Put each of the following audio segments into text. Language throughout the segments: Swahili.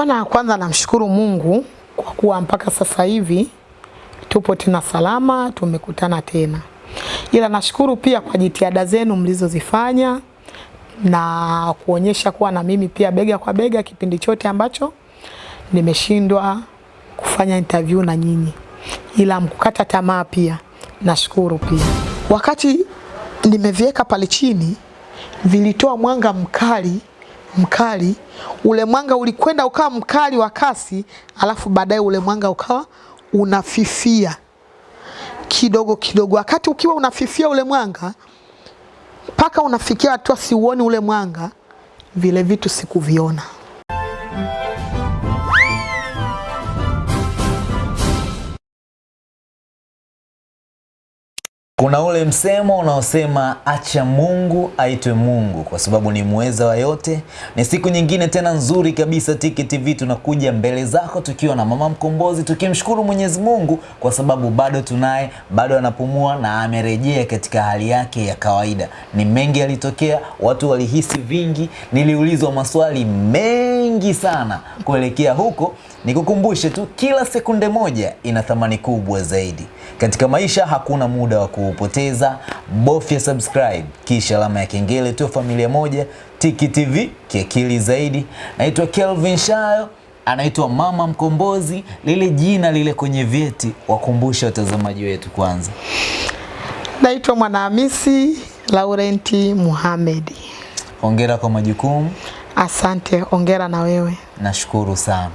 Bwana, kwanza namshukuru Mungu kwa kuwa mpaka sasa hivi tupo tena salama, tumekutana tena, ila nashukuru pia kwa jitihada zenu mlizozifanya na kuonyesha kuwa na mimi pia bega kwa bega kipindi chote ambacho nimeshindwa kufanya interview na nyinyi, ila mkukata tamaa pia. Nashukuru pia. Wakati nimeviweka pale chini vilitoa mwanga mkali mkali, ule mwanga ulikwenda ukawa mkali wa kasi, alafu baadaye ule mwanga ukawa unafifia kidogo kidogo. Wakati ukiwa unafifia ule mwanga mpaka unafikia hatua siuoni ule mwanga, vile vitu sikuviona. Kuna ule msemo unaosema acha Mungu aitwe Mungu kwa sababu ni muweza wa yote. Ni siku nyingine tena nzuri kabisa Tiki TV tunakuja mbele zako tukiwa na Mama Mkombozi tukimshukuru Mwenyezi Mungu kwa sababu bado tunaye, bado anapumua na amerejea katika hali yake ya kawaida. Ni mengi yalitokea, watu walihisi vingi, niliulizwa maswali mengi sana kuelekea huko. Nikukumbushe tu kila sekunde moja ina thamani kubwa zaidi. Katika maisha hakuna muda wa kuupoteza. Bofya subscribe kisha alama ya kengele tu familia moja. Tiki TV kiakili zaidi. Naitwa Kelvin Shayo, anaitwa Mama Mkombozi, lile jina lile kwenye vyeti. Wakumbushe watazamaji wetu kwanza. Naitwa Mwanahamisi Laurenti Muhamedi. Hongera kwa majukumu. Asante, ongera na wewe. Nashukuru sana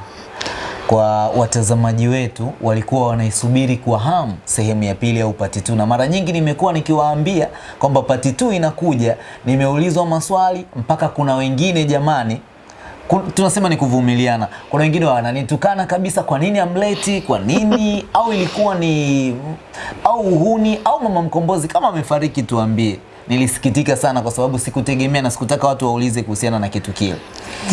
kwa watazamaji wetu walikuwa wanaisubiri kwa hamu sehemu ya pili au pati tu, na mara nyingi nimekuwa nikiwaambia kwamba pati tu inakuja. Nimeulizwa maswali mpaka kuna wengine jamani, tunasema ni kuvumiliana. Kuna wengine wananitukana kabisa, kwa nini amleti, kwa nini au ilikuwa ni au uhuni au mama Mkombozi kama amefariki tuambie. Nilisikitika sana kwa sababu sikutegemea na sikutaka watu waulize kuhusiana na kitu kile.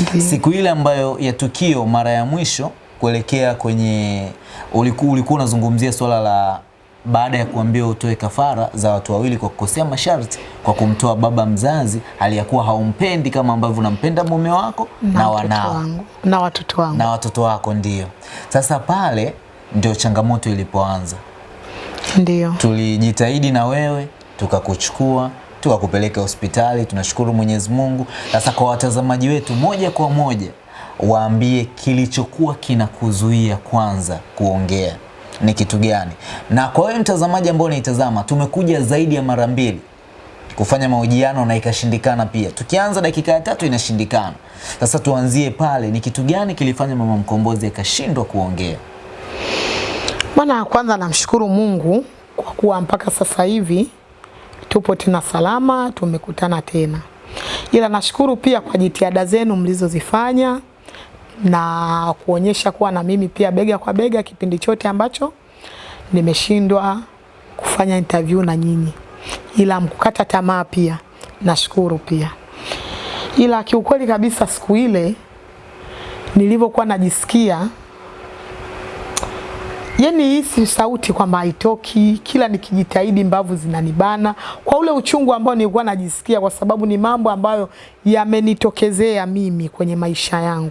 Okay. Siku ile ambayo ya tukio mara ya mwisho kuelekea kwenye ulikuwa ulikuwa unazungumzia swala la baada ya kuambiwa utoe kafara za watu wawili kwa kukosea masharti kwa kumtoa baba mzazi aliyakuwa haumpendi kama ambavyo unampenda mume wako na, na wanao wangu na watoto wangu na watoto wako. Ndio sasa pale ndio changamoto ilipoanza. ndio Tulijitahidi na wewe tukakuchukua tukakupeleka hospitali. Tunashukuru Mwenyezi Mungu. Sasa kwa watazamaji wetu, moja kwa moja waambie kilichokuwa kinakuzuia kwanza kuongea ni kitu gani? Na kwa wewe mtazamaji ambao unaitazama, tumekuja zaidi ya mara mbili kufanya mahojiano na ikashindikana pia. Tukianza dakika ya tatu inashindikana. Sasa tuanzie pale, ni kitu gani kilifanya mama Mkombozi akashindwa kuongea? Bwana, kwanza namshukuru Mungu kwa kuwa mpaka sasa hivi tupo tena salama, tumekutana tena, ila nashukuru pia kwa jitihada zenu mlizozifanya na kuonyesha kuwa na mimi pia bega kwa bega kipindi chote ambacho nimeshindwa kufanya interview na nyinyi, ila mkukata tamaa pia. Nashukuru pia, ila kiukweli kabisa siku ile nilivyokuwa najisikia yani hisi sauti kwamba haitoki, kila nikijitahidi mbavu zinanibana kwa ule uchungu ambao nilikuwa najisikia, kwa sababu ni mambo ambayo yamenitokezea mimi kwenye maisha yangu.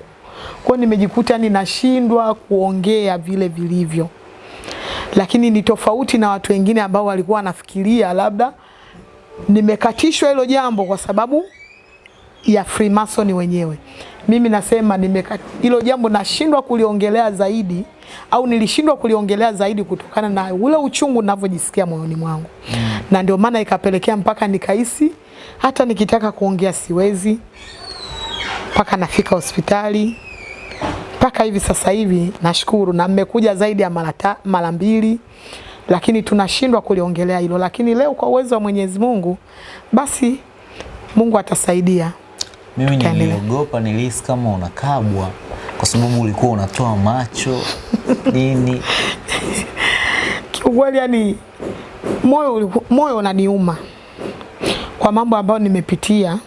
Kwa nimejikuta ninashindwa kuongea vile vilivyo, lakini ni tofauti na watu wengine ambao walikuwa wanafikiria labda nimekatishwa hilo jambo kwa sababu ya Freemason wenyewe. Mimi nasema hilo jambo nashindwa kuliongelea zaidi au nilishindwa kuliongelea zaidi kutokana na ule uchungu ninavyojisikia moyoni mwangu mm. na ndio maana ikapelekea mpaka nikahisi hata nikitaka kuongea siwezi, mpaka nafika hospitali mpaka hivi sasa hivi nashukuru, na mmekuja zaidi ya mara mara mbili, lakini tunashindwa kuliongelea hilo, lakini leo kwa uwezo wa Mwenyezi Mungu basi Mungu atasaidia. Mimi niliogopa, nilihisi kama unakabwa kwa sababu ulikuwa unatoa macho nini. Kiukweli yani moyo moyo unaniuma kwa mambo ambayo nimepitia,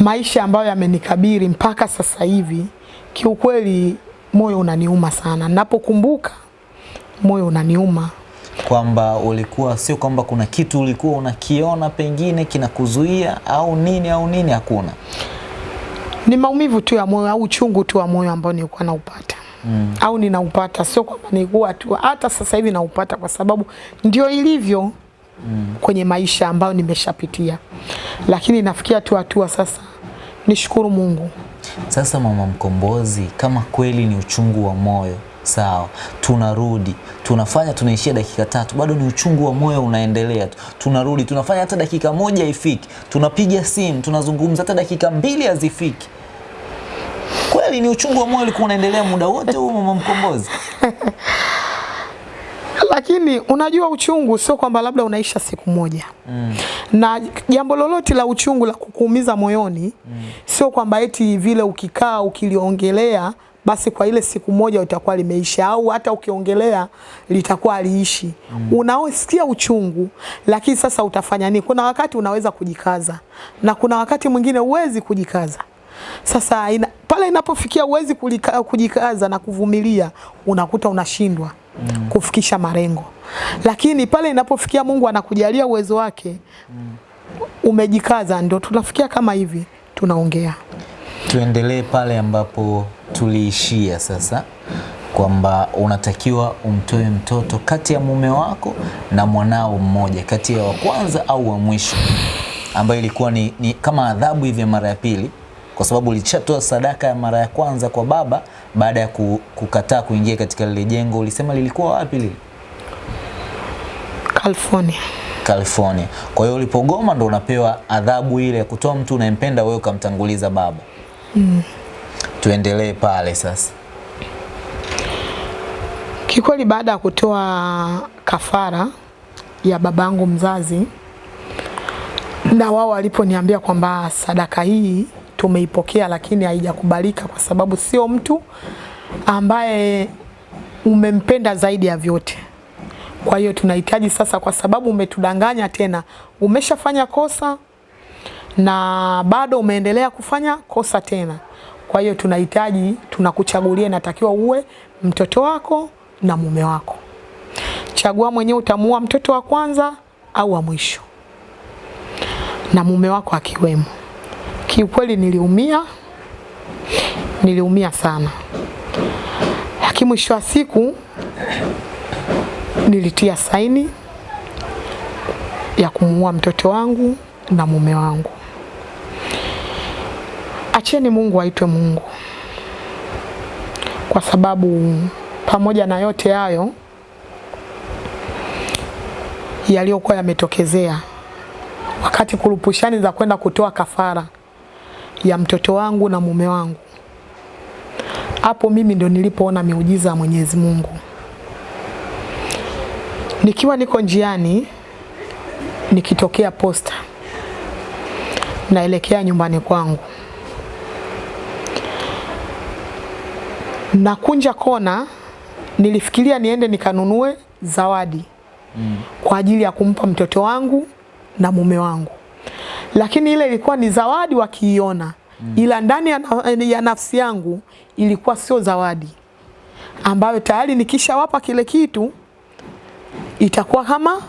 maisha ambayo yamenikabiri mpaka sasa hivi. Kiukweli moyo unaniuma sana, napokumbuka moyo unaniuma kwamba ulikuwa sio kwamba kuna kitu ulikuwa unakiona pengine kinakuzuia au nini au nini, hakuna. Ni maumivu tu ya moyo au uchungu tu wa moyo ambao nilikuwa naupata mm. au ninaupata, sio kwamba nilikuwa tu, hata sasa hivi naupata kwa sababu ndio ilivyo mm. kwenye maisha ambayo nimeshapitia, lakini nafikia tu hatua sasa, nishukuru Mungu. Sasa mama Mkombozi, kama kweli ni uchungu wa moyo sawa, tunarudi tunafanya, tunaishia dakika tatu, bado ni uchungu wa moyo unaendelea tu. Tunarudi tunafanya hata dakika moja ifiki tunapiga simu, tunazungumza, hata dakika mbili hazifiki. Kweli ni uchungu wa moyo ulikuwa unaendelea muda wote huu, mama Mkombozi? lakini unajua uchungu sio kwamba labda unaisha siku moja mm. na jambo lolote la uchungu la kukuumiza moyoni mm. sio kwamba eti vile ukikaa ukiliongelea basi kwa ile siku moja itakuwa limeisha au hata ukiongelea litakuwa liishi. mm. unaosikia uchungu lakini sasa utafanya nini kuna wakati unaweza kujikaza na kuna wakati mwingine uwezi kujikaza sasa ina, pale inapofikia uwezi kulika, kujikaza na kuvumilia unakuta unashindwa mm. kufikisha malengo lakini pale inapofikia Mungu anakujalia uwezo wake mm. umejikaza ndio tunafikia kama hivi tunaongea Tuendelee pale ambapo tuliishia sasa, kwamba unatakiwa umtoe mtoto kati ya mume wako na mwanao mmoja, kati ya wa kwanza au wa mwisho, ambayo ilikuwa ni, ni kama adhabu hivi ya mara ya pili, kwa sababu ulishatoa sadaka ya mara ya kwanza kwa baba baada ya kukataa kuingia katika lile jengo. Ulisema lilikuwa wapi lile? California California. Kwa hiyo ulipogoma ndo unapewa adhabu ile ya kutoa mtu unayempenda wewe ukamtanguliza baba. Mm. Tuendelee pale sasa. Kikweli baada ya kutoa kafara ya babangu mzazi na wao waliponiambia kwamba sadaka hii tumeipokea, lakini haijakubalika kwa sababu sio mtu ambaye umempenda zaidi ya vyote. Kwa hiyo tunahitaji sasa, kwa sababu umetudanganya tena, umeshafanya kosa na bado umeendelea kufanya kosa tena. Kwa hiyo tunahitaji, tunakuchagulia, inatakiwa uwe mtoto wako na mume wako. Chagua mwenyewe, utamuua mtoto wa kwanza au wa mwisho, na mume wako akiwemo. Kiukweli niliumia, niliumia sana, lakini mwisho wa siku nilitia saini ya kumuua mtoto wangu na mume wangu. Acheni Mungu aitwe Mungu, kwa sababu pamoja na yote hayo yaliyokuwa yametokezea wakati kurupushani za kwenda kutoa kafara ya mtoto wangu na mume wangu, hapo mimi ndo nilipoona miujiza ya Mwenyezi Mungu. Nikiwa niko njiani nikitokea posta naelekea nyumbani kwangu, nakunja kona, nilifikiria niende nikanunue zawadi mm. kwa ajili ya kumpa mtoto wangu na mume wangu, lakini ile ilikuwa ni zawadi wakiiona mm. ila ndani ya, ya nafsi yangu ilikuwa sio zawadi ambayo tayari nikishawapa kile kitu itakuwa kama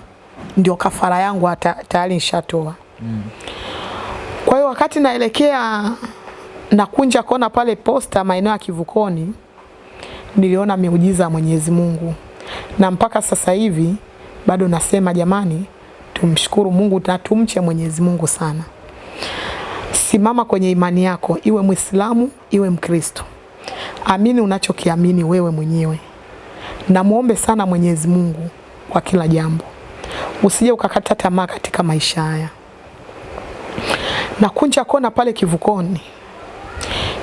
ndio kafara yangu hata tayari nishatoa. Mm. Kwa hiyo wakati naelekea nakunja kona pale posta maeneo ya Kivukoni, niliona miujiza ya Mwenyezi Mungu, na mpaka sasa hivi bado nasema jamani, tumshukuru Mungu na tumche Mwenyezi Mungu sana. Simama kwenye imani yako, iwe Mwislamu iwe Mkristo, amini unachokiamini wewe mwenyewe, na muombe sana Mwenyezi Mungu kwa kila jambo, usije ukakata tamaa katika maisha haya. Na kunja kona pale Kivukoni,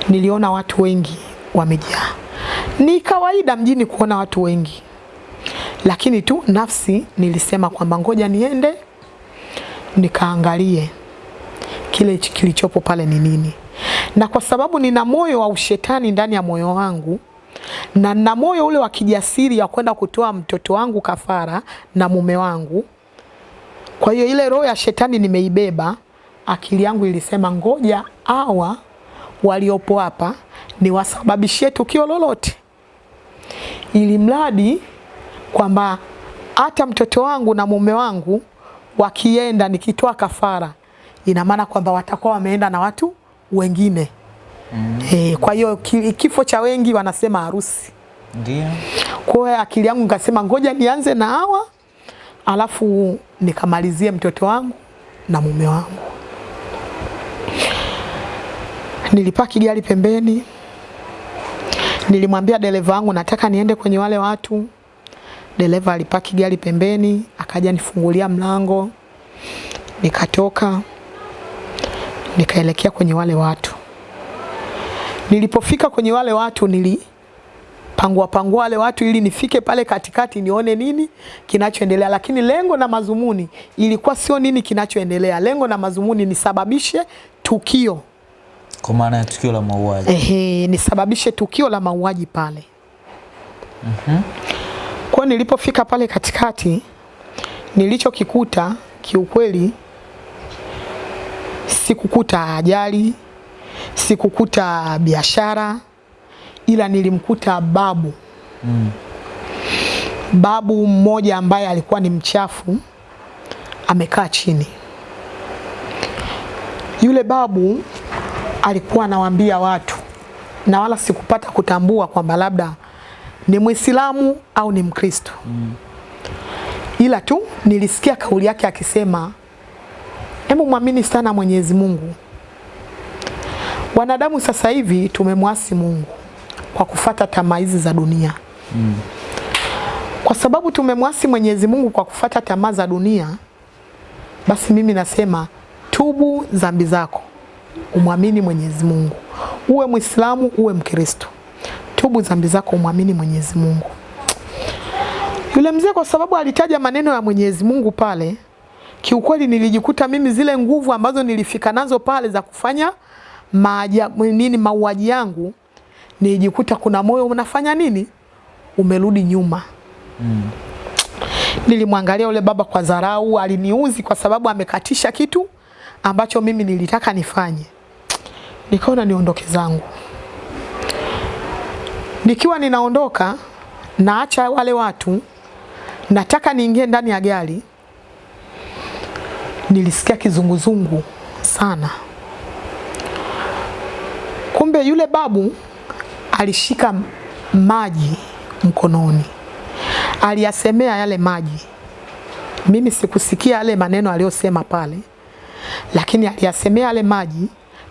niliona watu wengi wamejaa. Ni kawaida mjini kuona watu wengi, lakini tu nafsi nilisema kwamba ngoja niende nikaangalie kile kilichopo pale ni nini, na kwa sababu nina moyo wa ushetani ndani ya moyo wangu na na moyo ule wa kijasiri ya kwenda kutoa mtoto wangu kafara na mume wangu. Kwa hiyo ile roho ya shetani nimeibeba, akili yangu ilisema ngoja hawa waliopo hapa niwasababishie tukio lolote, ili mradi kwamba hata mtoto wangu na mume wangu wakienda nikitoa kafara, ina maana kwamba watakuwa wameenda na watu wengine mm. E, kwa hiyo kifo cha wengi wanasema harusi. Ndio. Kwa hiyo akili yangu nikasema ngoja nianze na hawa alafu nikamalizie mtoto wangu na mume wangu. Nilipaki gari pembeni, nilimwambia dereva wangu nataka niende kwenye wale watu. Dereva alipaki gari pembeni, akaja nifungulia mlango, nikatoka nikaelekea kwenye wale watu. Nilipofika kwenye wale watu nili pangua pangua wale watu ili nifike pale katikati nione nini kinachoendelea, lakini lengo na mazumuni ilikuwa sio nini kinachoendelea. Lengo na mazumuni nisababishe tukio Kwa maana ya tukio la mauaji. ehe, nisababishe tukio la mauaji pale. Kwa nilipofika pale katikati, nilichokikuta kiukweli, sikukuta ajali, sikukuta biashara, ila nilimkuta babu Mm. babu mmoja ambaye alikuwa ni mchafu amekaa chini. Yule babu alikuwa anawaambia watu, na wala sikupata kutambua kwamba labda ni Muislamu au ni Mkristo mm. ila tu nilisikia kauli yake akisema, hebu mwamini sana Mwenyezi Mungu. Wanadamu sasa hivi tumemwasi Mungu kwa kufata tamaa hizi za dunia Mm. kwa sababu tumemwasi Mwenyezi Mungu kwa kufata tamaa za dunia, basi mimi nasema tubu dhambi zako, umwamini Mwenyezi Mungu, uwe Muislamu, uwe Mkristo, tubu dhambi zako, umwamini Mwenyezi Mungu. Yule mzee kwa sababu alitaja maneno ya Mwenyezi Mungu pale, kiukweli nilijikuta mimi zile nguvu ambazo nilifika nazo pale za kufanya maaja, nini mauaji yangu, nilijikuta kuna moyo unafanya nini, umerudi nyuma. Mm. nilimwangalia yule baba kwa dharau, aliniuzi kwa sababu amekatisha kitu ambacho mimi nilitaka nifanye. Nikaona niondoke zangu. Nikiwa ninaondoka, naacha wale watu, nataka niingie ndani ya gari, nilisikia kizunguzungu sana. Kumbe yule babu alishika maji mkononi aliyasemea yale maji. Mimi sikusikia yale maneno aliyosema pale, lakini aliyasemea yale maji,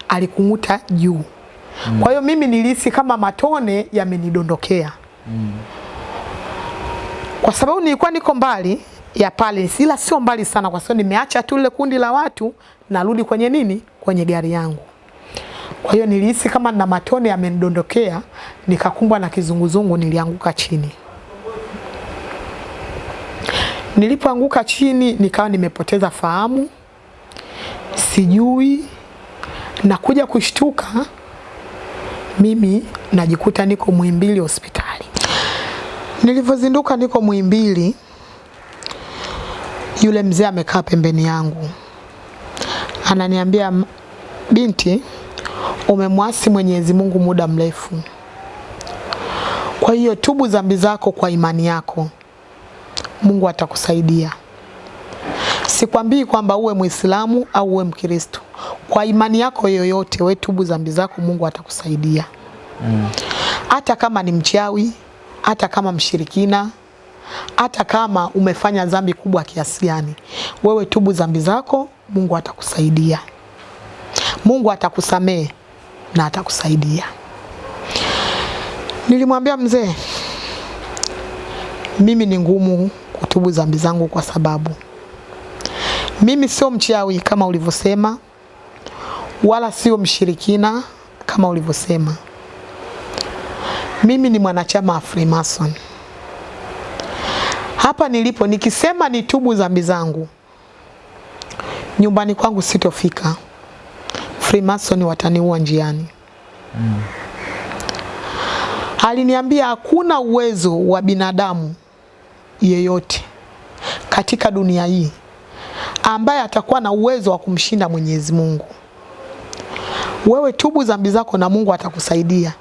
alikung'uta juu. Mm. Kwa hiyo mimi nilihisi kama matone yamenidondokea Mm. kwa sababu nilikuwa niko mbali ya pale, ila sio mbali sana, kwa sababu nimeacha tu lile kundi la watu, narudi kwenye nini, kwenye gari yangu. Kwa hiyo nilihisi kama na matone yamenidondokea, nikakumbwa na kizunguzungu, nilianguka chini. Nilipoanguka chini nikawa nimepoteza fahamu, sijui na kuja kushtuka, mimi najikuta niko Muhimbili hospitali. Nilivyozinduka niko Muhimbili, yule mzee amekaa pembeni yangu, ananiambia binti, umemwasi Mwenyezi Mungu muda mrefu, kwa hiyo tubu dhambi zako kwa imani yako Mungu atakusaidia. Sikwambii kwamba uwe Muislamu au uwe Mkristo. Kwa imani yako yoyote, wewe tubu dhambi zako, Mungu atakusaidia. Hata kama ni mchawi, hata kama mshirikina, hata kama umefanya dhambi kubwa kiasi gani, wewe tubu dhambi zako, Mungu atakusaidia. Mungu atakusamehe na atakusaidia. Nilimwambia mzee, mimi ni ngumu kutubu dhambi zangu kwa sababu mimi sio mchawi kama ulivyosema, wala sio mshirikina kama ulivyosema. Mimi ni mwanachama wa Freemason. Hapa nilipo nikisema nitubu dhambi zangu, nyumbani kwangu sitofika. Freemason wataniua njiani. Mm. Aliniambia hakuna uwezo wa binadamu yeyote katika dunia hii ambaye atakuwa na uwezo wa kumshinda Mwenyezi Mungu. Wewe tubu dhambi zako na Mungu atakusaidia,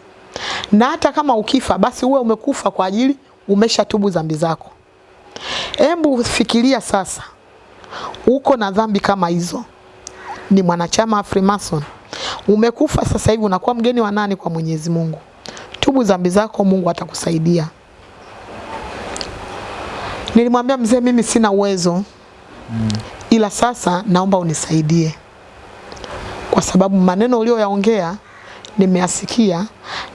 na hata kama ukifa, basi uwe umekufa kwa ajili umesha tubu dhambi zako. Hebu fikiria sasa, uko na dhambi kama hizo, ni mwanachama wa Freemason, Umekufa sasa hivi unakuwa mgeni wa nani kwa Mwenyezi Mungu? Tubu dhambi zako, Mungu atakusaidia. Nilimwambia mzee, mimi sina uwezo ila sasa naomba unisaidie, kwa sababu maneno uliyoyaongea nimeasikia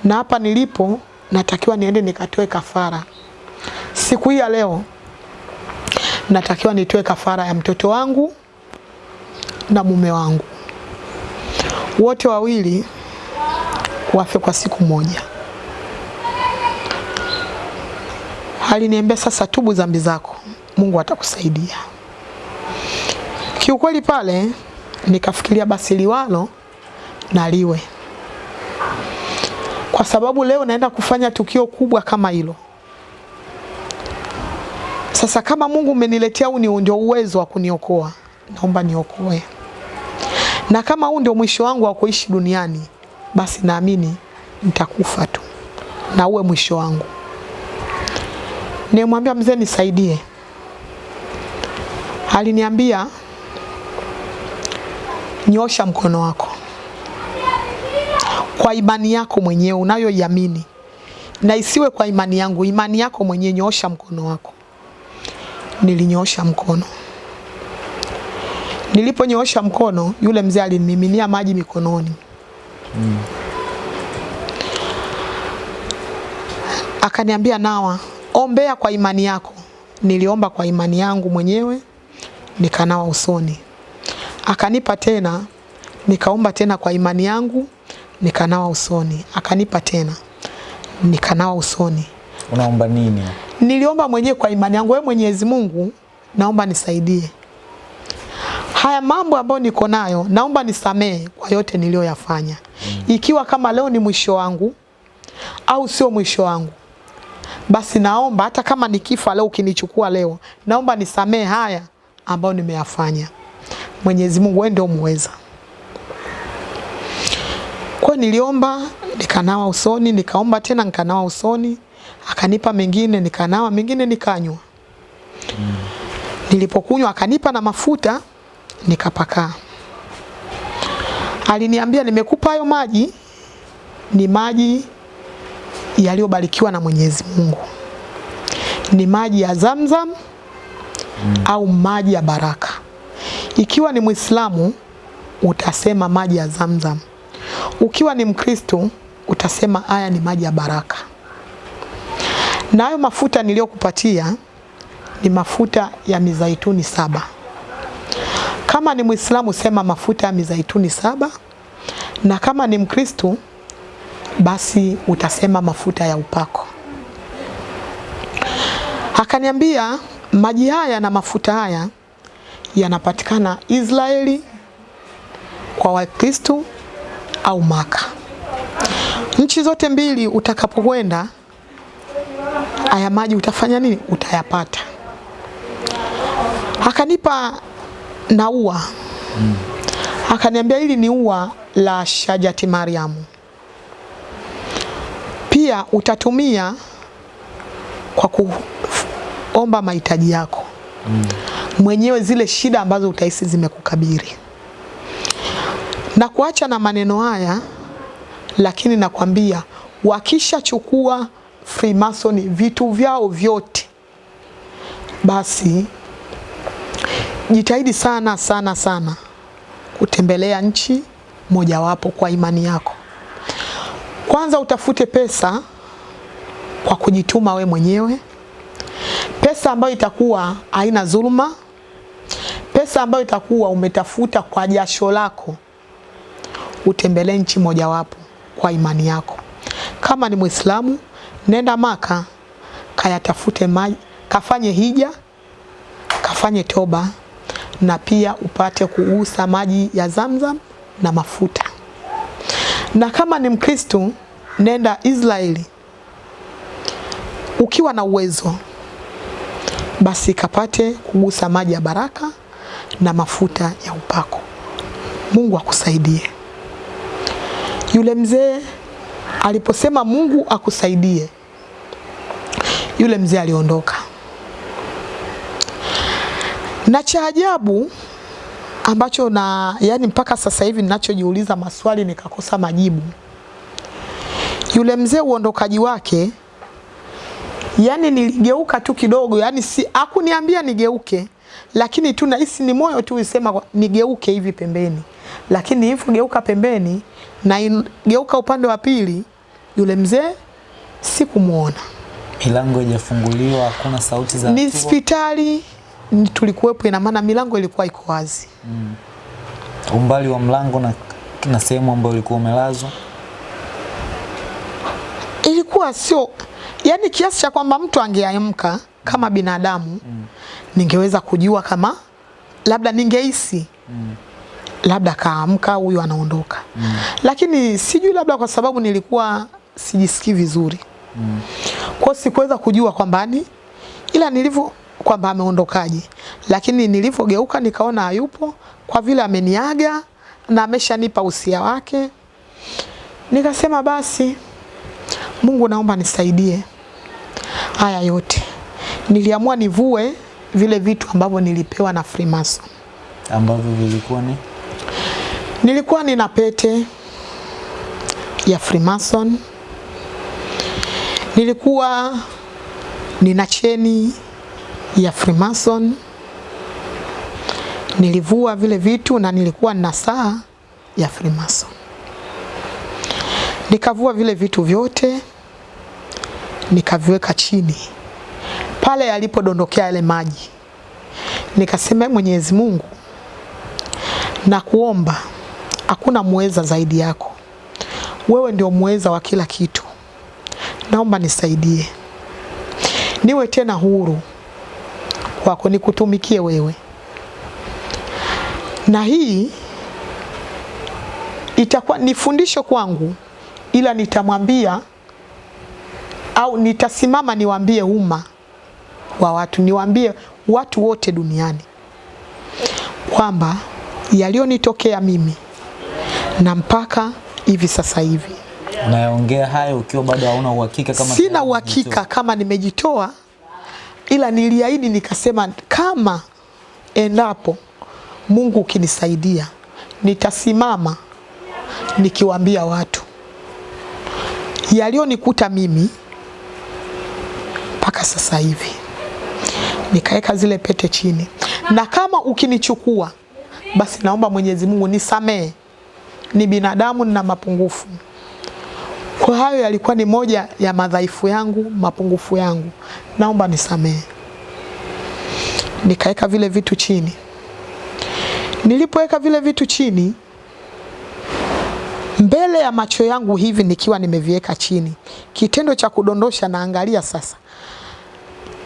na hapa nilipo natakiwa niende nikatoe kafara siku hii ya leo. Natakiwa nitoe kafara ya mtoto wangu na mume wangu, wote wawili wafe kwa siku moja. Aliniambia sasa, tubu zambi zako, Mungu atakusaidia. Kiukweli pale nikafikiria basi liwalo na liwe, kwa sababu leo naenda kufanya tukio kubwa kama hilo. Sasa kama Mungu umeniletea huu ndio uwezo wa kuniokoa, naomba niokoe, na kama huu ndio mwisho wangu wa kuishi duniani, basi naamini nitakufa tu na uwe mwisho wangu. Nimwambia mzee, nisaidie. Aliniambia nyosha mkono wako kwa imani yako mwenyewe unayoiamini, na isiwe kwa imani yangu, imani yako mwenyewe. Nyoosha mkono wako. Nilinyoosha mkono. Niliponyoosha mkono, yule mzee alinimiminia maji mikononi mm. Akaniambia, nawa, ombea kwa imani yako. Niliomba kwa imani yangu mwenyewe, nikanawa usoni akanipa tena, nikaomba tena kwa imani yangu, nikanawa usoni. Akanipa tena, nikanawa usoni. Unaomba nini? Niliomba mwenyewe kwa imani yangu, wewe Mwenyezi Mungu, naomba nisaidie haya mambo ambayo niko nayo, naomba nisamee kwa yote niliyoyafanya, mm. ikiwa kama leo ni mwisho wangu au sio mwisho wangu, basi naomba hata kama nikifa leo, ukinichukua leo, naomba nisamee haya ambayo nimeyafanya. Mwenyezi Mungu wewe ndio muweza. Kwa niliomba nikanawa usoni, nikaomba tena nikanawa usoni, akanipa mengine nikanawa, mengine nikanywa. Mm. Nilipokunywa akanipa na mafuta nikapakaa. Aliniambia nimekupa hayo maji ni maji yaliyobarikiwa na Mwenyezi Mungu. Ni maji ya Zamzam mm. au maji ya baraka. Ikiwa ni Muislamu utasema maji ya Zamzam. Ukiwa ni Mkristo utasema haya ni maji ya baraka. Na hayo mafuta niliyokupatia ni mafuta ya mizaituni saba. Kama ni Muislamu sema mafuta ya mizaituni saba, na kama ni Mkristo basi utasema mafuta ya upako. Akaniambia maji haya na mafuta haya yanapatikana Israeli kwa Wakristo au Maka. Nchi zote mbili utakapokwenda, haya maji utafanya nini? Utayapata. Akanipa na ua. Akaniambia hili ni ua la Shajati Mariamu, pia utatumia kwa kuomba mahitaji yako mm. mwenyewe, zile shida ambazo utahisi zimekukabiri na kuacha na maneno haya, lakini nakwambia wakishachukua Freemason vitu vyao vyote, basi jitahidi sana sana sana kutembelea nchi mojawapo kwa imani yako. Kwanza utafute pesa kwa kujituma we mwenyewe, pesa ambayo itakuwa haina dhuluma, pesa ambayo itakuwa umetafuta kwa jasho lako. Utembelee nchi mojawapo kwa imani yako. Kama ni Muislamu, nenda Maka, kayatafute maji, kafanye hija, kafanye toba na pia upate kuusa maji ya Zamzam na mafuta. Na kama ni Mkristo, nenda Israeli ukiwa na uwezo, basi kapate kugusa maji ya baraka na mafuta ya upako. Mungu akusaidie. Yule mzee aliposema Mungu akusaidie, yule mzee aliondoka. Na cha ajabu ambacho na yani mpaka sasa hivi ninachojiuliza maswali nikakosa majibu. Yule mzee uondokaji wake, yani niligeuka tu kidogo, yani si hakuniambia nigeuke, lakini tu nahisi ni moyo tu isema nigeuke hivi pembeni, lakini hivyo geuka pembeni na in- geuka upande wa pili, yule mzee sikumuona. Milango haijafunguliwa, hakuna sauti za Ni hospitali tulikuwepo, ina maana milango ilikuwa iko wazi. umbali wa mlango na, na sehemu ambayo ulikuwa umelazwa. ilikuwa sio yani kiasi cha kwamba mtu angeamka kama binadamu mm. ningeweza kujua kama labda ningehisi labda kaamka huyu anaondoka mm. lakini sijui labda kwa sababu nilikuwa sijisikii vizuri mm. kwa sikuweza kujua kwamba ni ila nilivyo kwamba ameondokaje lakini nilivyogeuka nikaona hayupo kwa vile ameniaga na ameshanipa usia wake nikasema basi Mungu naomba nisaidie haya yote. Niliamua nivue vile vitu ambavyo nilipewa na Freemason. ambavyo vilikuwa ni Nilikuwa nina pete ya Freemason. Nilikuwa nina cheni ya Freemason. Nilivua vile vitu na nilikuwa nina saa ya Freemason. Nikavua vile vitu vyote nikaviweka chini pale yalipodondokea yale maji. Nikasema "Ee Mwenyezi Mungu, na kuomba hakuna muweza zaidi yako, wewe ndio muweza wa kila kitu. Naomba nisaidie niwe tena huru kwako, nikutumikie wewe, na hii itakuwa ni fundisho kwangu, ila nitamwambia au nitasimama niwaambie umma wa watu, niwaambie watu wote duniani kwamba yaliyonitokea mimi na mpaka hivi sasa hivi. Unayaongea hayo ukiwa bado hauna uhakika kama sina uhakika kama nimejitoa, ila niliahidi nikasema, kama endapo Mungu ukinisaidia, nitasimama nikiwaambia watu yaliyonikuta mimi mpaka sasa hivi. Nikaweka zile pete chini, na kama ukinichukua, basi naomba Mwenyezi Mungu nisamee, ni binadamu, nina mapungufu. Kwa hayo yalikuwa ni moja ya madhaifu yangu, mapungufu yangu, naomba nisamee. Nikaweka vile vitu chini. Nilipoweka vile vitu chini, mbele ya macho yangu hivi nikiwa nimeviweka chini, kitendo cha kudondosha, naangalia sasa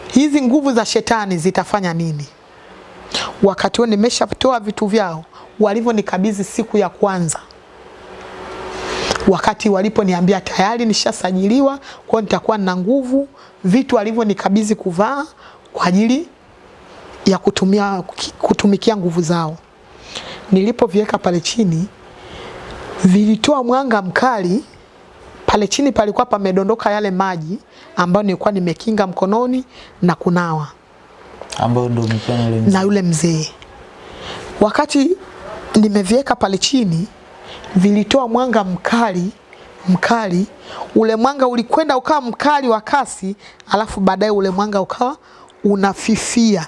hizi nguvu za shetani zitafanya nini. Wakati huo nimeshatoa vitu vyao walivyonikabidhi siku ya kwanza wakati waliponiambia tayari nishasajiliwa, kwa nitakuwa na nguvu, vitu walivyonikabidhi kuvaa kwa ajili ya kutumia kutumikia nguvu zao. Nilipoviweka pale chini, vilitoa mwanga mkali. Pale chini palikuwa pamedondoka yale maji ambayo nilikuwa nimekinga mkononi na kunawa ambayo ndio mikono ile yule mzee. na yule mzee. Wakati nimeviweka pale chini, vilitoa mwanga mkali mkali. Ule mwanga ulikwenda ukawa mkali wa kasi, alafu baadaye ule mwanga ukawa unafifia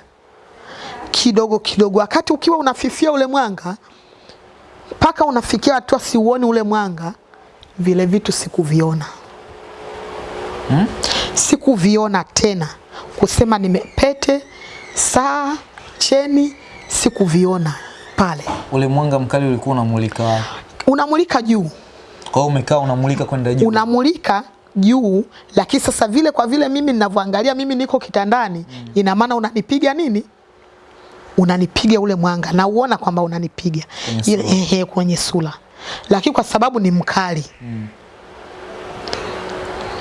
kidogo kidogo. Wakati ukiwa unafifia ule mwanga mpaka unafikia hatua siuoni ule mwanga, vile vitu sikuviona Hmm? sikuviona tena, kusema nimepete saa cheni, sikuviona pale. Ule mwanga mkali ulikuwa unamulika wapi? Unamulika juu, Kwa hiyo umekaa unamulika kwenda juu. unamulika juu, lakini sasa vile kwa vile mimi ninavyoangalia, mimi niko kitandani, ina maana unanipiga nini? Unanipiga ule mwanga na uona kwamba unanipiga ehe, kwenye sura, lakini kwa sababu ni mkali mm.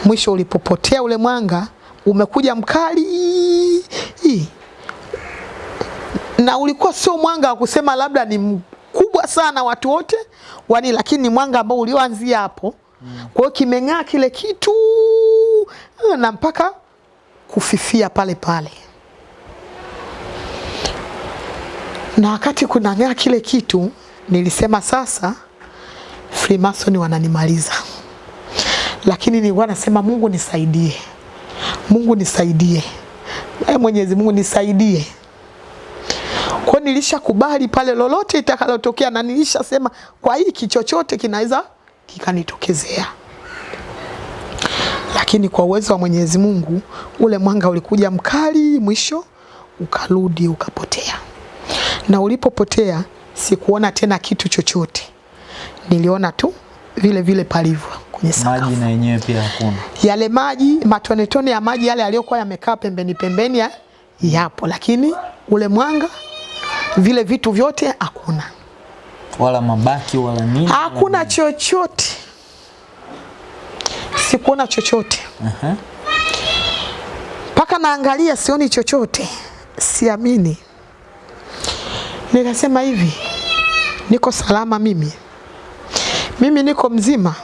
mwisho ulipopotea ule mwanga umekuja mkali hii na ulikuwa sio mwanga wa kusema labda ni mkubwa sana watu wote wani, lakini ni mwanga ambao ulioanzia hapo. mm. Kwa hiyo kimeng'aa kile kitu na mpaka kufifia pale pale. Na wakati kunang'aa kile kitu, nilisema sasa Freemason wananimaliza, lakini nilikuwa nasema Mungu nisaidie, Mungu nisaidie, e Mwenyezi Mungu nisaidie. Kwa nilishakubali pale lolote itakalotokea, na nilishasema kwa hiki chochote kinaweza kikanitokezea, lakini kwa uwezo wa Mwenyezi Mungu ule mwanga ulikuja mkali, mwisho ukarudi ukapotea, na ulipopotea sikuona tena kitu chochote, niliona tu vile vile palivyo kwenye sakafu. Maji na yenyewe pia hakuna. Yale maji matonetone ya maji yale yaliyokuwa yamekaa pembeni pembeni ya, yapo, lakini ule mwanga vile vitu vyote hakuna, Wala mabaki wala nini. hakuna wala chochote, sikuona chochote mpaka uh -huh. naangalia sioni chochote, siamini. Nikasema hivi, niko salama mimi, mimi niko mzima.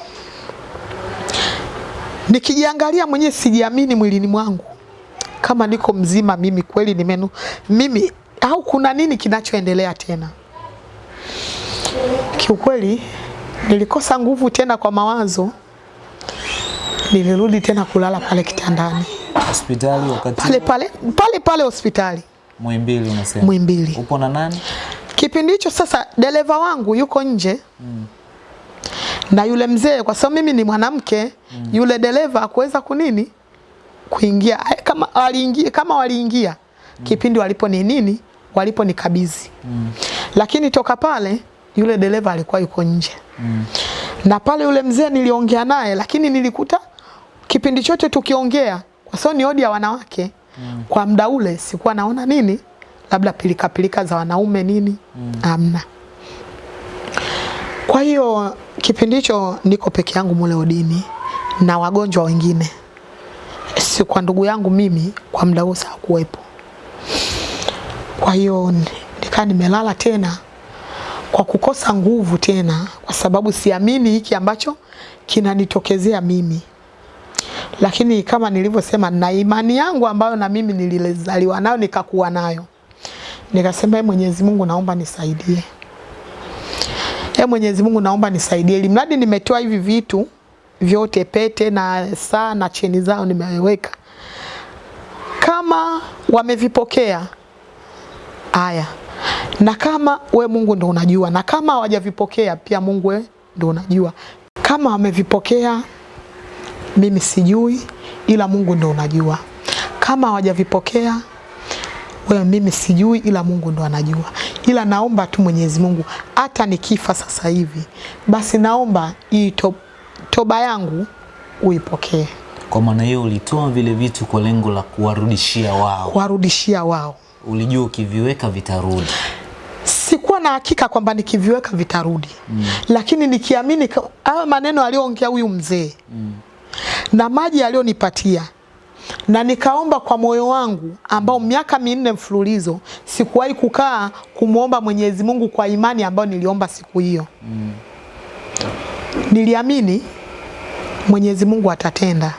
Nikijiangalia mwenyewe sijiamini mwilini mwangu kama niko mzima mimi kweli nimenu mimi au kuna nini kinachoendelea tena. Kiukweli nilikosa nguvu tena kwa mawazo, nilirudi tena kulala pale kitandani Hospitali wakati pale pale pale pale hospitali Muhimbili unasema. Muhimbili. Upo na nani? Kipindi hicho sasa dereva wangu yuko nje mm. na yule mzee, kwa sababu mimi ni mwanamke mm. yule dereva akuweza kunini kuingia kama waliingia, kama waliingia mm. kipindi walipo ni nini walipo mm. lakini toka pale yule dereva alikuwa yuko nje mm. na pale yule mzee niliongea naye, lakini nilikuta kipindi chote tukiongea, kwa sababu ni odi ya wanawake mm. kwa muda ule sikuwa naona nini, labda pilika pilika za wanaume nini, mm. amna. Kwa hiyo kipindi hicho niko peke yangu mule odini na wagonjwa wengine, si kwa ndugu yangu mimi, kwa muda huo hakuwepo. Kwa hiyo nikaa nimelala tena kwa kukosa nguvu tena, kwa sababu siamini hiki ambacho kinanitokezea mimi. Lakini kama nilivyosema, na imani yangu ambayo na mimi nilizaliwa nayo nikakuwa nayo, nikasema e, Mwenyezi Mungu naomba nisaidie, e, Mwenyezi Mungu naomba nisaidie, Limradi nimetoa hivi vitu vyote, pete na saa na cheni zao nimeweka, kama wamevipokea haya. na kama we Mungu ndo unajua, na kama hawajavipokea pia Mungu we ndo unajua. Kama wamevipokea mimi sijui, ila Mungu ndo unajua. Kama hawajavipokea wewe, mimi sijui, ila Mungu ndo anajua. Ila naomba tu Mwenyezi Mungu, hata nikifa sasa hivi, basi naomba hii to, toba yangu uipokee, Kwa maana hiyo ulitoa vile vitu kwa lengo la kuwarudishia wao. kuwarudishia wao. Ulijua ukiviweka vitarudi. sikuwa na hakika kwamba nikiviweka vitarudi mm. lakini nikiamini haya hayo maneno aliyoongea huyu mzee mm. na maji aliyonipatia na nikaomba kwa moyo wangu ambao miaka minne mfululizo sikuwahi kukaa kumwomba Mwenyezi Mungu kwa imani ambayo niliomba siku hiyo mm. niliamini Mwenyezi Mungu atatenda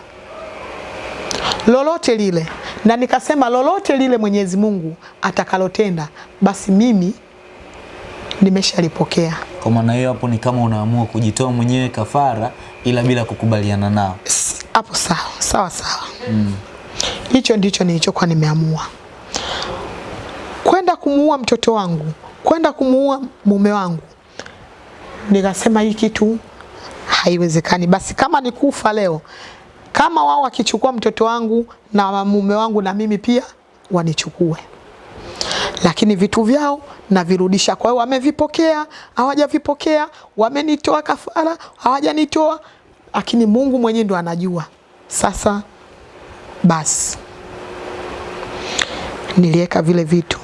lolote lile, na nikasema lolote lile Mwenyezi Mungu atakalotenda, basi mimi nimeshalipokea. Kwa maana hiyo hapo ni kama unaamua kujitoa mwenyewe kafara, ila bila kukubaliana nao. Hapo sawa sawa sawa, hicho ndicho nilichokuwa nimeamua, kwenda kumuua mtoto wangu, kwenda kumuua mume wangu. Nikasema hii kitu haiwezekani, basi kama nikufa leo, kama wao wakichukua mtoto wangu na mume wangu, na mimi pia wanichukue lakini vitu vyao navirudisha. Kwa hiyo wamevipokea, hawajavipokea, wamenitoa kafara, hawajanitoa, lakini Mungu mwenyewe ndo anajua. Sasa basi. Niliweka vile vitu.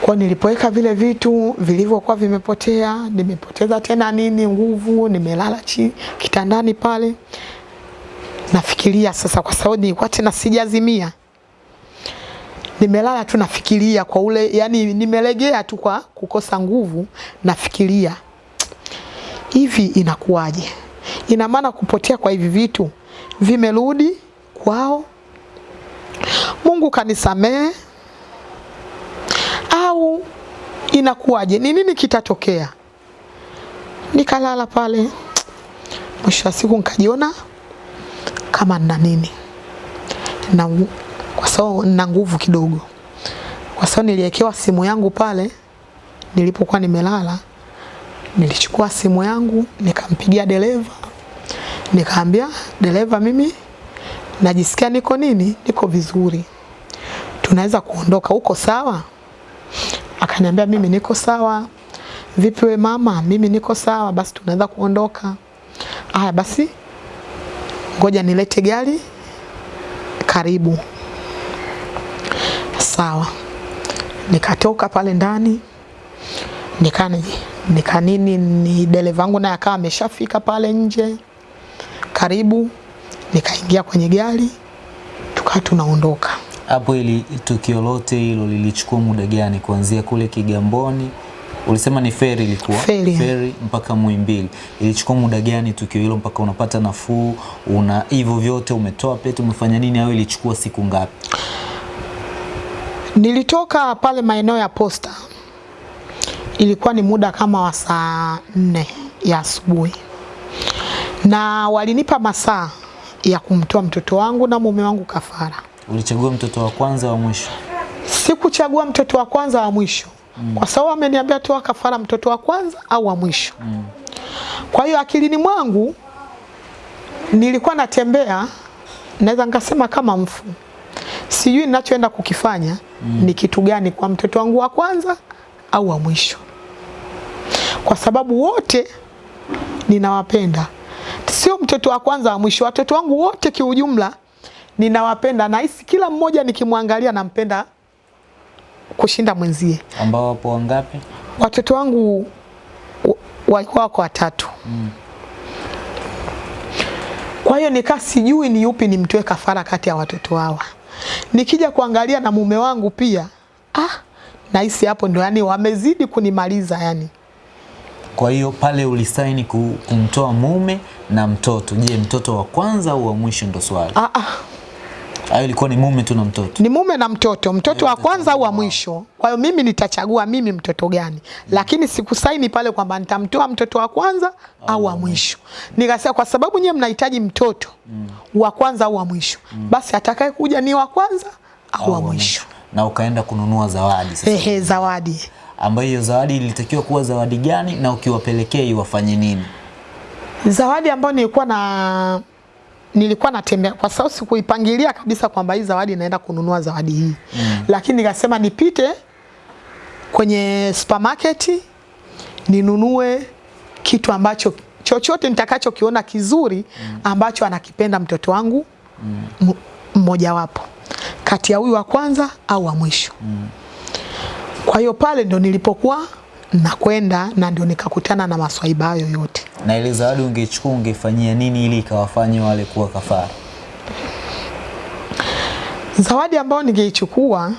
Kwa nilipoweka vile vitu vilivyokuwa vimepotea, nimepoteza tena nini nguvu, nimelala chi kitandani pale, nafikiria sasa, kwa sababu nilikuwa tena sijazimia. Nimelala tu nafikiria kwa ule yani, nimelegea tu kwa kukosa nguvu, nafikiria hivi inakuwaje? Ina maana kupotea kwa hivi vitu vimerudi kwao. Mungu kanisamehe, au inakuwaje? Ni nini kitatokea? Nikalala pale, mwisho wa siku nikajiona kama nina nini na kwa sababu nina nguvu kidogo, kwa sababu niliwekewa simu yangu pale nilipokuwa nimelala. Nilichukua simu yangu nikampigia dereva, nikaambia dereva, mimi najisikia niko nini, niko vizuri, tunaweza kuondoka, uko sawa? Akaniambia mimi niko sawa. Vipi we mama? Mimi niko sawa, basi tunaweza kuondoka. Aya, basi ngoja nilete gari karibu. Sawa, nikatoka pale ndani nikani nikanini ni dereva wangu naye akawa ameshafika pale nje karibu, nikaingia kwenye gari tukawa tunaondoka. Hapo ili tukio lote hilo lilichukua muda gani kuanzia kule Kigamboni? Ulisema ni feri ilikuwa Feri. feri mpaka Muhimbili. Ilichukua muda gani tukio hilo mpaka unapata nafuu? Una hivyo vyote umetoa pete, umefanya nini au ilichukua siku ngapi? Nilitoka pale maeneo ya posta, ilikuwa ni muda kama wa saa nne ya asubuhi, na walinipa masaa ya kumtoa mtoto wangu na mume wangu kafara. Ulichagua mtoto wa kwanza wa mwisho? Sikuchagua mtoto wa kwanza wa mwisho mm. kwa sababu ameniambia toa kafara mtoto wa kwanza au wa mwisho mm. kwa hiyo akilini mwangu nilikuwa natembea, naweza nikasema kama mfu, sijui ninachoenda kukifanya mm. ni kitu gani kwa mtoto wangu wa kwanza au wa mwisho, kwa sababu wote ninawapenda, sio mtoto wa kwanza wa mwisho. Watoto wangu wote kiujumla ninawapenda, nahisi kila mmoja nikimwangalia nampenda kushinda mwenzie. Ambao wapo wangapi? Watoto wangu wa- walikuwa wako watatu Mm. kwa hiyo nikaa sijui ni yupi nimtoe kafara kati ya watoto hawa. Nikija kuangalia na mume wangu pia, ah, nahisi hapo ndo yani wamezidi kunimaliza yani. Kwa hiyo pale ulisaini kumtoa mume na mtoto. Je, mtoto wa kwanza au wa mwisho ndo swali? Ah, ah, Hayo ilikuwa ni mume tu na mtoto? ni mume na mtoto, mtoto wa kwanza au wa mwisho. Kwa hiyo mimi nitachagua mimi mtoto gani, Mm. lakini sikusaini pale kwamba nitamtoa mtoto wa kwanza au wa mwisho. Nikasema kwa sababu nyewe mnahitaji mtoto wa kwanza au wa mwisho, basi atakaye kuja ni wa kwanza au wa mwisho. Na ukaenda kununua zawadi sasa. Ehe, zawadi. Ambayo hiyo zawadi ilitakiwa kuwa zawadi gani na ukiwapelekea iwafanye nini? Zawadi ambayo nilikuwa na nilikuwa natembea kwa sababu sikuipangilia kabisa kwamba hii zawadi naenda kununua zawadi hii mm. Lakini nikasema nipite kwenye supermarket ninunue kitu ambacho chochote nitakachokiona kizuri ambacho anakipenda mtoto wangu m- mmojawapo kati ya huyu wa kwanza au wa mwisho. Mm. Kwa hiyo pale ndo nilipokuwa nakwenda na ndio nikakutana na maswaiba hayo yote. Na ile zawadi ungechukua ungefanyia nini ili ikawafanye wale kuwa kafara? Zawadi ambayo ningeichukua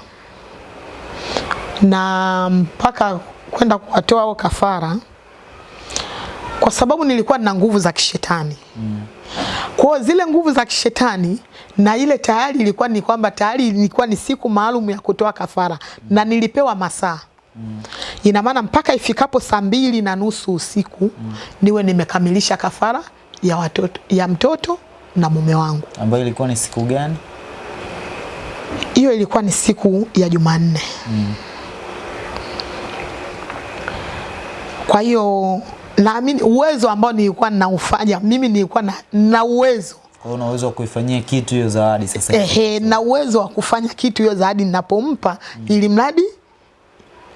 na mpaka kwenda kuwatoa hao kafara, kwa sababu nilikuwa na nguvu za kishetani mm. Kwa zile nguvu za kishetani na ile tayari ilikuwa ni kwamba tayari ilikuwa ni siku maalum ya kutoa kafara mm. na nilipewa masaa mm. Ina maana mpaka ifikapo saa mbili na nusu usiku mm. niwe nimekamilisha kafara ya watoto, ya mtoto na mume wangu. Ambayo ilikuwa ni siku gani? hiyo ilikuwa ni siku ya Jumanne. Mm. Kwa hiyo naamini uwezo ambao nilikuwa ninaufanya mimi nilikuwa na, na uwezo Kwa una uwezo wa kuifanyia kitu hiyo zawadi sasa ehe, na uwezo wa kufanya kitu hiyo zawadi ninapompa, mm. ili mradi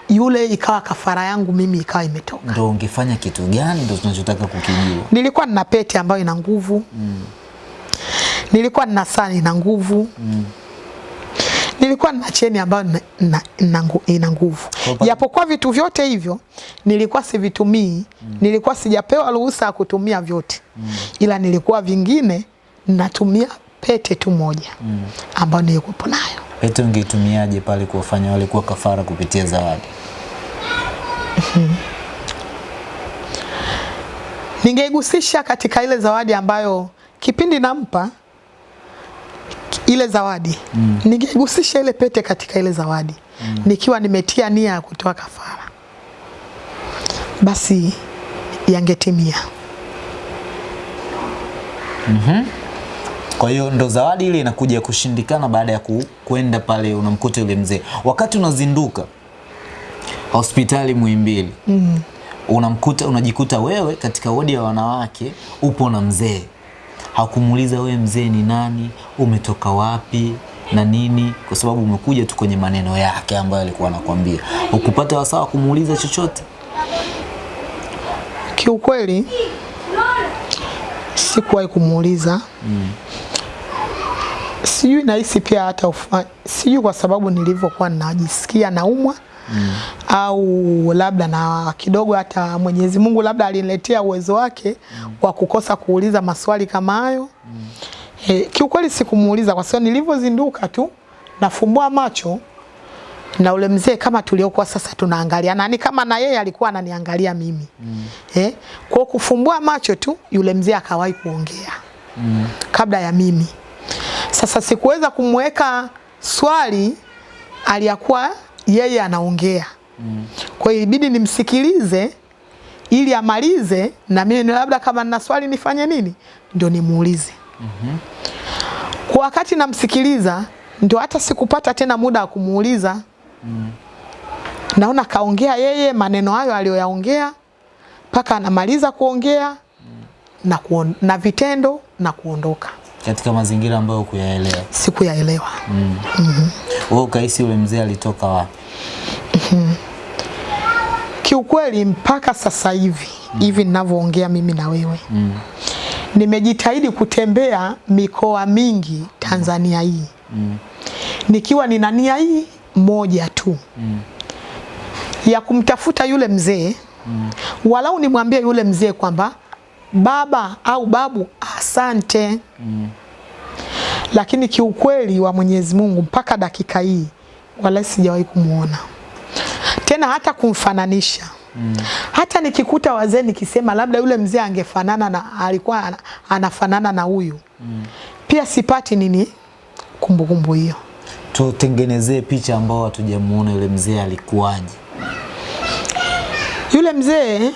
yule ikawa kafara yangu mimi ikawa imetoka. Ndo ungefanya kitu gani? Ndo tunachotaka kukijua. Nilikuwa nina pete ambayo ina nguvu mm. nilikuwa nina saa ina nguvu mm. nilikuwa nina cheni ambayo ina nguvu japokuwa vitu vyote hivyo nilikuwa sivitumii mm. nilikuwa sijapewa ruhusa ya kutumia vyote mm. ila nilikuwa vingine natumia pete tu moja mm. ambayo nilikuwa nayo Pete ungeitumiaje pale kuwafanya wale kuwa kafara kupitia zawadi? ningeigusisha katika ile zawadi ambayo kipindi nampa ile zawadi mm. ningeigusisha ile pete katika ile zawadi mm. nikiwa nimetia nia ya kutoa kafara, basi yangetimia. Kwa hiyo ndo zawadi ile inakuja kushindikana baada ya ku, kwenda pale unamkuta yule mzee. Wakati unazinduka hospitali Muhimbili mm. unamkuta unajikuta wewe katika wodi ya wanawake upo na mzee. Hakumuuliza wewe mzee ni nani, umetoka wapi na nini, kwa sababu umekuja tu kwenye maneno yake ambayo alikuwa anakuambia, Ukupata wasaa wa kumuuliza chochote? Kiukweli sikuwahi kumuuliza mm. sijui nahisi pia hata sijui kwa sababu nilivyokuwa najisikia naumwa mm. au labda na kidogo hata Mwenyezi Mungu labda aliniletea uwezo wake mm. wa kukosa kuuliza maswali kama hayo mm. E, kiukweli sikumuuliza kwa sababu nilivyozinduka tu nafumbua macho na ule mzee kama tuliokuwa sasa tunaangalia nani kama na yeye alikuwa ananiangalia mimi mm. eh, kwa kufumbua macho tu yule mzee akawahi kuongea mm. kabla ya mimi sasa sikuweza kumweka swali aliyakuwa yeye anaongea mm. kwa hiyo ibidi nimsikilize ili amalize na mimi labda kama nina swali nifanye nini ndio nimuulize mm-hmm. kwa wakati namsikiliza ndio hata sikupata tena muda wa kumuuliza mm. naona kaongea yeye maneno hayo aliyoyaongea mpaka anamaliza kuongea mm. na, kuon, na vitendo na kuondoka Katika mazingira ambayo kuyaelewa. sikuyaelewa Mm. Ukahisi yule mzee alitoka wapi? kiukweli mpaka sasa hivi mm. hivi ninavyoongea mimi na wewe Mm. nimejitahidi kutembea mikoa mingi Tanzania hii Mm. nikiwa nina nia hii moja tu Mm. ya kumtafuta yule mzee Mm. walau nimwambie yule mzee kwamba baba au babu asante Mm. lakini kiukweli wa Mwenyezi Mungu mpaka dakika hii wala sijawahi kumuona tena hata kumfananisha mm. hata nikikuta wazee nikisema labda yule mzee angefanana na alikuwa anafanana na huyu mm. pia sipati nini kumbukumbu hiyo Tutengenezee picha ambao hatujamuona yule mzee alikuwaje. yule mzee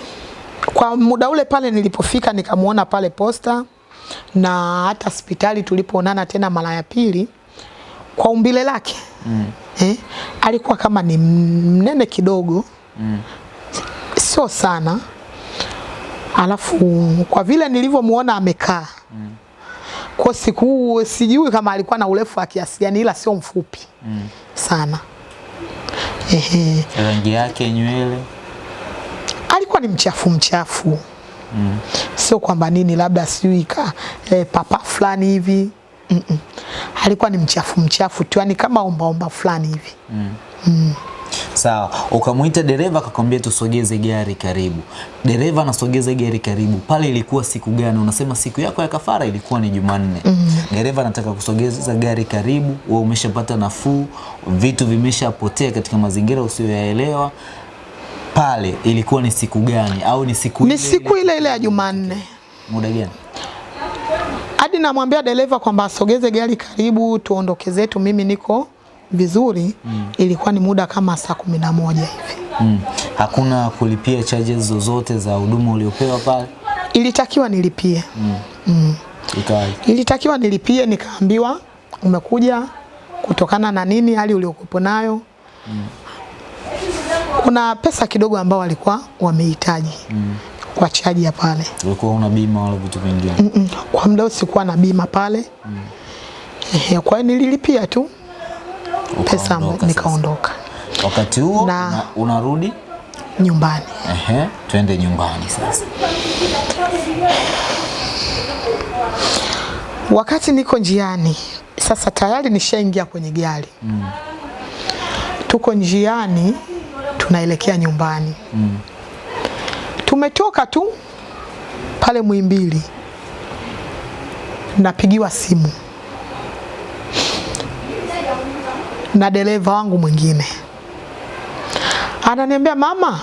kwa muda ule pale nilipofika nikamuona pale posta na hata hospitali tulipoonana tena mara ya pili kwa umbile lake mm. eh, alikuwa kama ni mnene kidogo Mm. sio sana alafu kwa vile nilivyomuona amekaa mm. Kwa siku sijui kama alikuwa na urefu wa kiasi gani ila sio mfupi Mm. sana Ehe. Rangi yake nywele. alikuwa ni mchafu mchafu Mm. sio kwamba nini labda sijui ka e, papa fulani hivi mm -mm. alikuwa ni mchafu mchafu tu yani kama omba omba fulani hivi Sawa, ukamwita dereva akakwambia tusogeze gari karibu. Dereva anasogeza gari karibu. Pale ilikuwa siku gani? Unasema siku yako ya kafara ilikuwa ni Jumanne. Mm. Dereva anataka kusogeza gari karibu, wewe umeshapata nafuu, vitu vimeshapotea katika mazingira usiyoyaelewa. Pale ilikuwa ni siku gani au ni siku ni ile siku ile ile ya Jumanne muda gani? hadi namwambia dereva kwamba asogeze gari karibu tuondoke zetu, mimi niko vizuri mm. ilikuwa ni muda kama saa kumi na moja hivi. Mm. Hakuna kulipia charges zozote za huduma uliopewa pale? Ilitakiwa nilipie Mm. mm. Ilitakiwa nilipie, nikaambiwa umekuja kutokana na nini, hali uliokuwepo nayo mm. kuna pesa kidogo ambao walikuwa wamehitaji Mm. kwa chaji ya pale Ulikuwa una bima wala vitu vingine? mm -mm. kwa muda sikuwa na bima pale mm. kwa hiyo nililipia tu pesa nikaondoka Wakati huo Na- una, unarudi nyumbani. ehe, twende nyumbani sasa. Wakati niko njiani sasa, tayari nishaingia kwenye gari mm. tuko njiani tunaelekea nyumbani mm. tumetoka tu pale Muhimbili, napigiwa simu na dereva wangu mwingine, ananiambia mama,